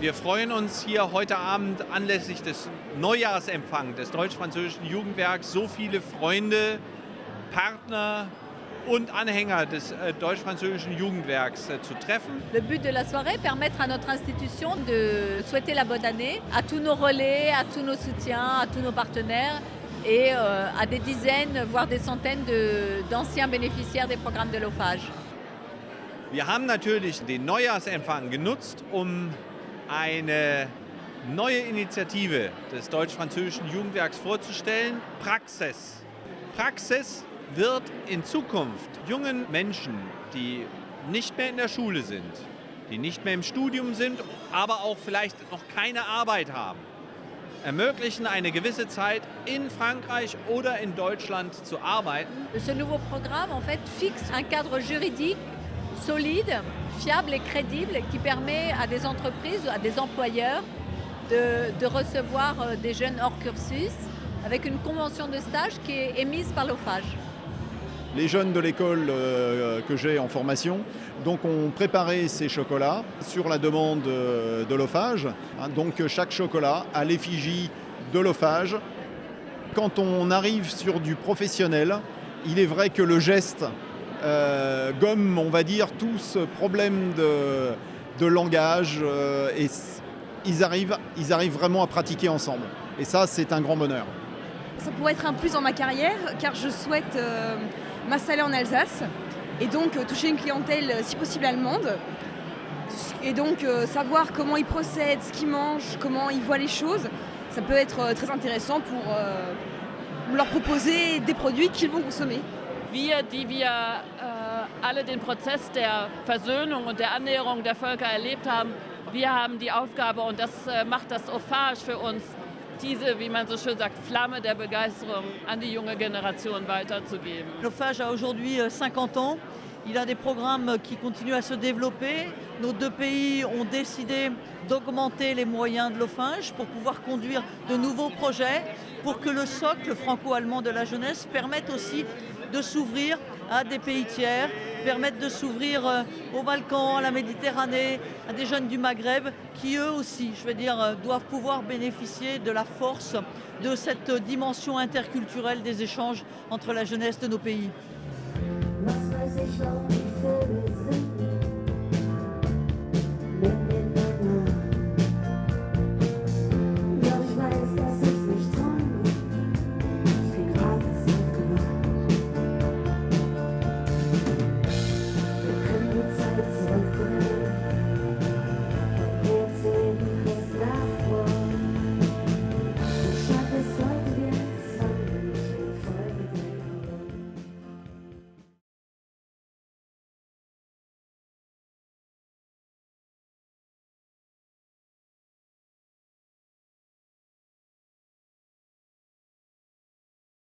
Wir freuen uns hier heute Abend anlässlich des Neujahrsempfangs des deutsch-französischen Jugendwerks. So viele Freunde, Partner und Anhänger des äh, deutsch-französischen Jugendwerks äh, zu treffen. Le but de la soirée, permettre à notre institution de souhaiter la bonne année à tous nos relais, à tous nos soutiens, à tous nos partenaires et euh, à des dizaines, voire des centaines d'anciens bénéficiaires des programmes de l'OFAGE. Wir haben natürlich den Neujahrsempfang genutzt, um eine neue Initiative des deutsch-französischen Jugendwerks vorzustellen, Praxis. Praxis wird in Zukunft jungen Menschen, die nicht mehr in der Schule sind, die nicht mehr im Studium sind, aber auch vielleicht noch keine Arbeit haben, ermöglichen, eine gewisse Zeit in Frankreich oder in Deutschland zu arbeiten. Ce nouveau programme en fait fixe un cadre juridique solide, fiable et crédible qui permet à des entreprises, à des employeurs de, de recevoir euh, des jeunes hors cursus avec une convention de stage qui est émise par l'OFAGE. Les jeunes de l'école euh, que j'ai en formation donc ont préparé ces chocolats sur la demande euh, de l'OFAGE. Hein, donc chaque chocolat a l'effigie de l'OFAGE. Quand on arrive sur du professionnel, il est vrai que le geste euh, gomme, on va dire, tout ce problème de, langage et ils arrivent, vraiment à pratiquer ensemble. Et ça, c'est un grand bonheur. Ça pourrait être un plus dans ma carrière car je souhaite m'installer en Alsace et donc euh, toucher une clientèle si possible allemande. Et donc euh, savoir comment ils procèdent, ce qu'ils mangent, comment ils voient les choses, ça peut être euh, très intéressant pour euh, leur proposer des produits qu'ils vont consommer. wir, die wir äh, alle den Prozess der Versöhnung und der Annäherung der Völker erlebt haben, wir haben die Aufgabe und das äh, macht das Offage für uns, diese, wie man so schön sagt, Flamme der Begeisterung an die junge Generation weiterzugeben. L'OFAGE a aujourd'hui 50 euh, ans. Il a des programmes qui continuent à se développer. Nos deux pays ont décidé d'augmenter les moyens de l'OFAGE pour pouvoir conduire de nouveaux projets, pour que le socle franco-allemand de la jeunesse permette aussi de s'ouvrir à des pays tiers, permettre de s'ouvrir euh, aux Balkans, à la Méditerranée, à des jeunes du Maghreb qui eux aussi, je veux dire, euh, doivent pouvoir bénéficier de la force de cette dimension interculturelle des échanges entre la jeunesse de nos pays.